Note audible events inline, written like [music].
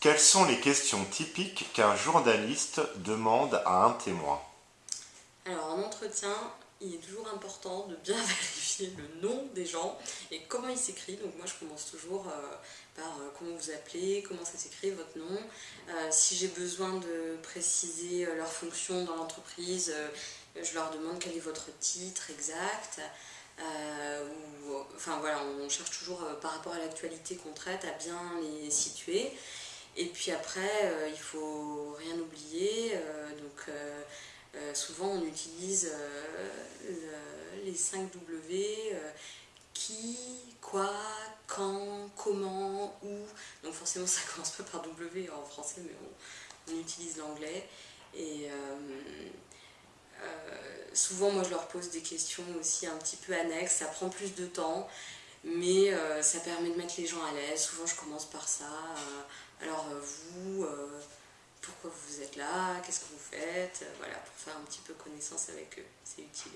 Quelles sont les questions typiques qu'un journaliste demande à un témoin Alors en entretien, il est toujours important de bien [laughs] vérifier le nom des gens et comment il s'écrit. Donc moi je commence toujours euh, par euh, comment vous appelez, comment ça s'écrit, votre nom. Euh, si j'ai besoin de préciser leur fonction dans l'entreprise, je leur demande quel est votre titre exact. enfin voilà, on cherche toujours par rapport à l'actualité qu'on traite à bien les situer. Et puis après, il faut rien oublier. donc euh, souvent on utilise euh, les 5 W, euh, qui, quoi, quand, comment, où. Donc forcément [laughs] ça commence pas par W en français, mais on, utilise l'anglais. Et souvent moi je leur pose des questions aussi un petit peu annexes, ça prend plus de temps, mais ça permet de mettre les gens à l'aise. Souvent je commence par ça. alors vous pourquoi vous êtes qu'est-ce que vous faites, voilà, pour faire un petit peu connaissance avec eux, c'est utile.